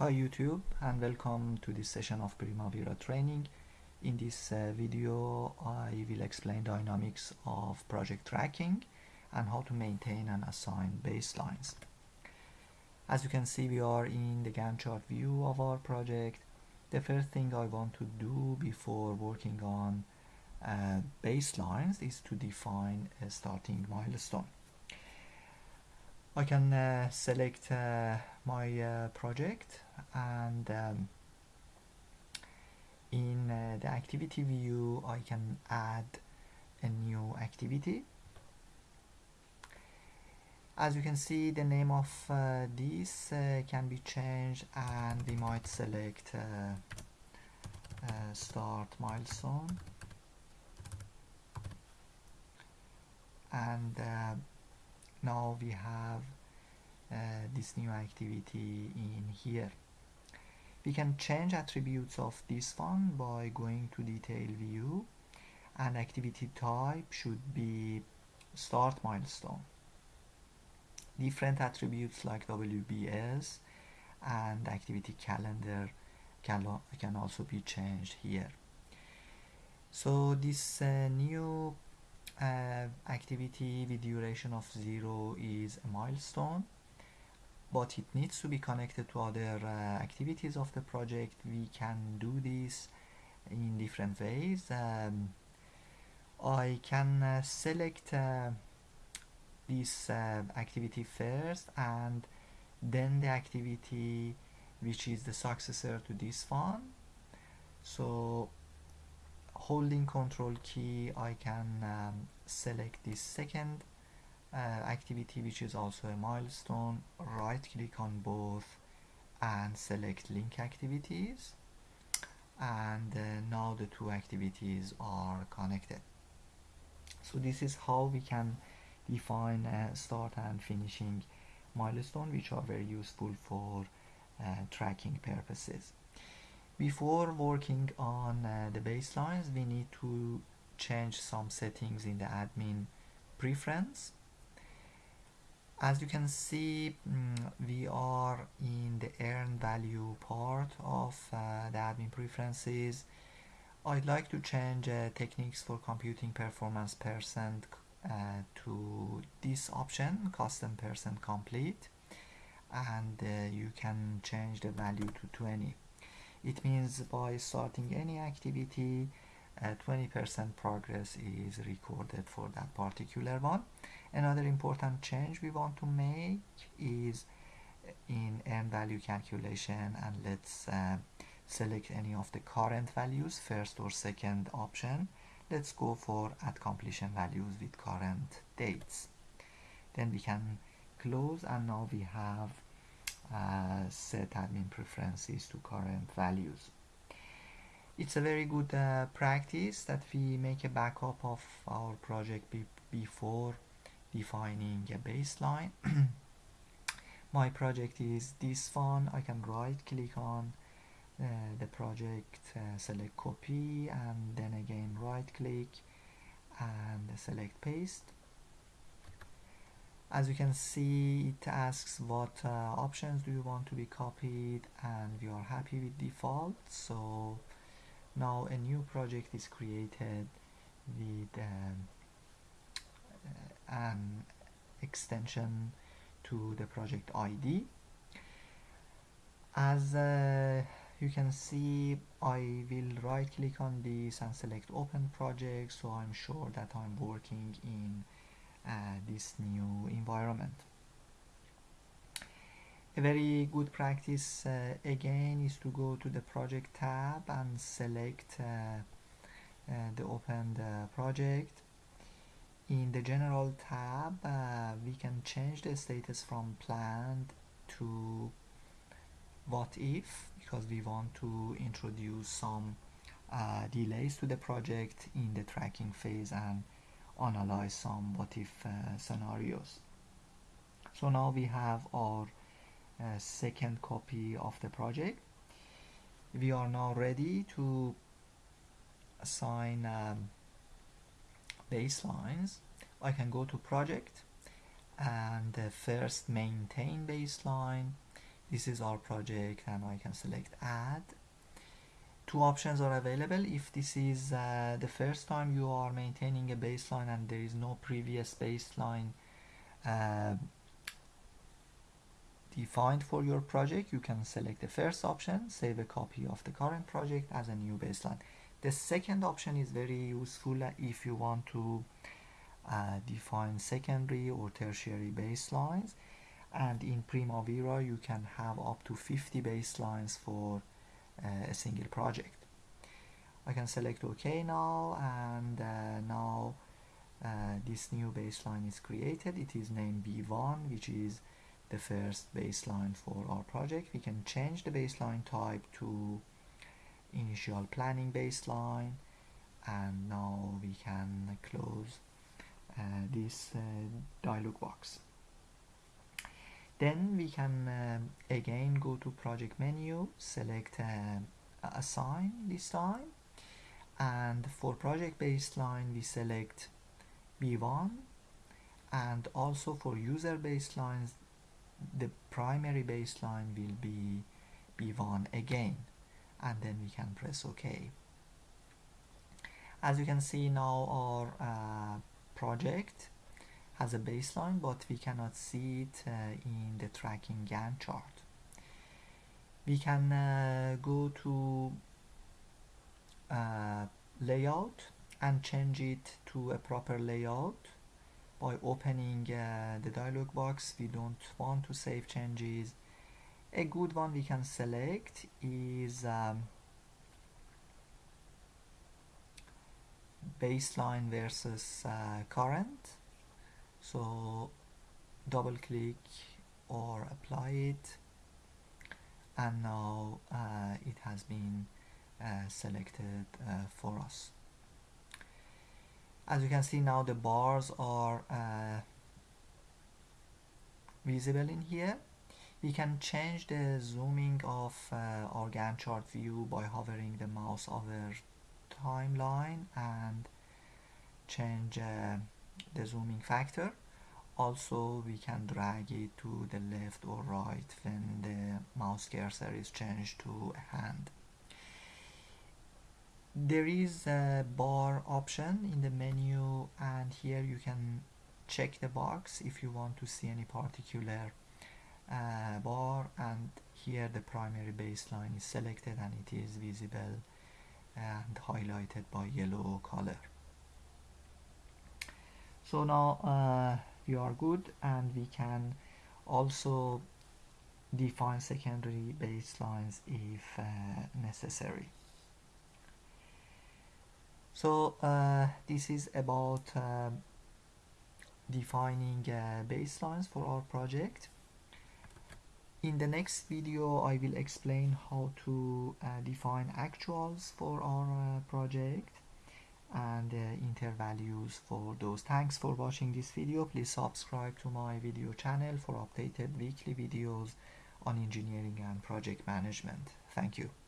Hi YouTube and welcome to this session of Primavera training. In this uh, video I will explain dynamics of project tracking and how to maintain and assign baselines. As you can see we are in the Gantt chart view of our project. The first thing I want to do before working on uh, baselines is to define a starting milestone. I can uh, select uh, my uh, project and um, in uh, the activity view I can add a new activity. As you can see the name of uh, this uh, can be changed and we might select start milestone. And now we have uh, this new activity in here. We can change attributes of this one by going to detail view. And activity type should be start milestone. Different attributes like WBS and activity calendar can, can also be changed here. So this uh, new uh, activity with duration of zero is a milestone but it needs to be connected to other uh, activities of the project. We can do this in different ways. Um, I can uh, select uh, this uh, activity first and then the activity which is the successor to this one. So holding control key I can um, select this second uh, activity which is also a milestone. Right click on both and select link activities. And uh, now the two activities are connected. So this is how we can define uh, start and finishing milestone which are very useful for uh, tracking purposes before working on uh, the baselines we need to change some settings in the admin preference. As you can see mm, we are in the earn value part of uh, the admin preferences. I'd like to change uh, techniques for computing performance percent uh, to this option custom percent complete. And uh, you can change the value to 20 it means by starting any activity 20% progress is recorded for that particular one. Another important change we want to make is in earn value calculation and let's uh, select any of the current values first or second option. Let's go for at completion values with current dates. Then we can close and now we have uh, set admin preferences to current values. It's a very good uh, practice that we make a backup of our project be before defining a baseline. My project is this one. I can right click on uh, the project, uh, select copy and then again right click and select paste as you can see it asks what uh, options do you want to be copied and we are happy with default. So now a new project is created with um, an extension to the project ID as uh, you can see I will right click on this and select open project. So I'm sure that I'm working in this new environment. A very good practice uh, again is to go to the project tab and select uh, the opened project in the general tab uh, we can change the status from planned to what if because we want to introduce some uh, delays to the project in the tracking phase and analyze some what if uh, scenarios. So now we have our uh, second copy of the project. We are now ready to assign um, baselines. I can go to project and uh, first maintain baseline. This is our project and I can select add two options are available. If this is uh, the first time you are maintaining a baseline and there is no previous baseline uh, defined for your project you can select the first option save a copy of the current project as a new baseline. The second option is very useful if you want to uh, define secondary or tertiary baselines. And in Primavera you can have up to 50 baselines for a single project. I can select OK now and uh, now uh, this new baseline is created. It is named B1 which is the first baseline for our project. We can change the baseline type to initial planning baseline and now we can close uh, this uh, dialog box then we can um, again go to project menu select uh, assign this time. And for project baseline we select b1 and also for user baselines the primary baseline will be b1 again. And then we can press ok. As you can see now our uh, project has a baseline but we cannot see it uh, in the tracking Gantt chart. We can uh, go to uh, layout and change it to a proper layout by opening uh, the dialog box. We don't want to save changes. A good one we can select is um, baseline versus uh, current so double click or apply it. And now uh, it has been uh, selected uh, for us. As you can see now the bars are uh, visible in here. We can change the zooming of uh, our Gantt chart view by hovering the mouse over timeline and change uh, the zooming factor. Also we can drag it to the left or right when the mouse cursor is changed to a hand. There is a bar option in the menu and here you can check the box if you want to see any particular uh, bar. And here the primary baseline is selected and it is visible and highlighted by yellow color so now uh, we are good and we can also define secondary baselines if uh, necessary. So uh, this is about uh, defining uh, baselines for our project. In the next video I will explain how to uh, define actuals for our project and uh, intervalues for those. Thanks for watching this video. Please subscribe to my video channel for updated weekly videos on engineering and project management. Thank you